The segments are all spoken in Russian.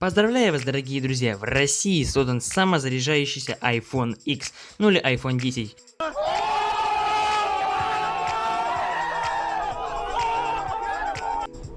Поздравляю вас, дорогие друзья! В России создан самозаряжающийся iPhone X, ну или iPhone 10.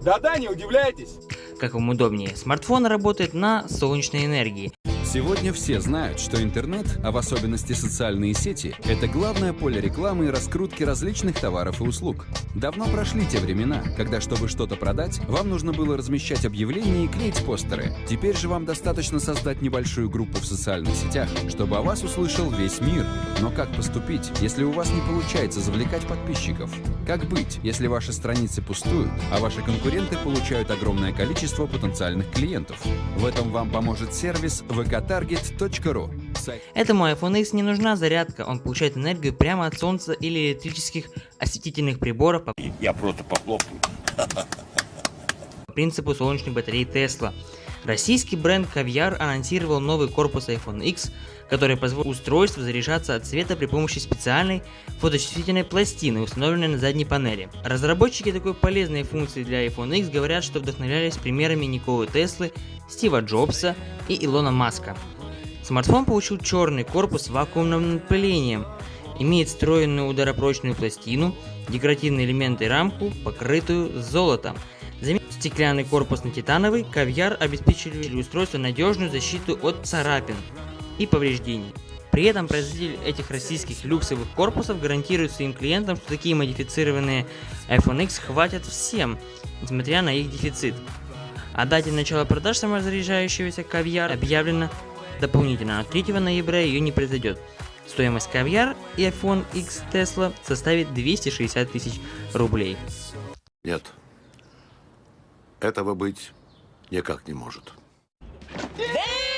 Да-да, не удивляйтесь. Как вам удобнее, смартфон работает на солнечной энергии. Сегодня все знают, что интернет, а в особенности социальные сети, это главное поле рекламы и раскрутки различных товаров и услуг. Давно прошли те времена, когда, чтобы что-то продать, вам нужно было размещать объявления и клеить постеры. Теперь же вам достаточно создать небольшую группу в социальных сетях, чтобы о вас услышал весь мир. Но как поступить, если у вас не получается завлекать подписчиков? Как быть, если ваши страницы пустуют, а ваши конкуренты получают огромное количество потенциальных клиентов? В этом вам поможет сервис ВК target.ru. Этому iPhone X не нужна зарядка, он получает энергию прямо от солнца или электрических осветительных приборов по, Я просто похлопаю. Принципу солнечной батареи Tesla. Российский бренд Caviar анонсировал новый корпус iPhone X, который позволит устройству заряжаться от света при помощи специальной фоточувствительной пластины, установленной на задней панели. Разработчики такой полезной функции для iPhone X говорят, что вдохновлялись примерами Николы Теслы, Стива Джобса и Илона Маска. Смартфон получил черный корпус с вакуумным напылением, имеет встроенную ударопрочную пластину, декоративные элементы и рамку, покрытую золотом. Заменив стеклянный корпус на титановый, кавьяр обеспечили устройству надежную защиту от царапин и повреждений. При этом производитель этих российских люксовых корпусов гарантирует своим клиентам, что такие модифицированные iPhone X хватит всем, несмотря на их дефицит. О дате начала продаж самозаряжающегося кавьяра объявлено дополнительно, но 3 ноября ее не произойдет. Стоимость кавьяр и iPhone X Tesla составит 260 тысяч рублей. Нет. Этого быть никак не может. Damn!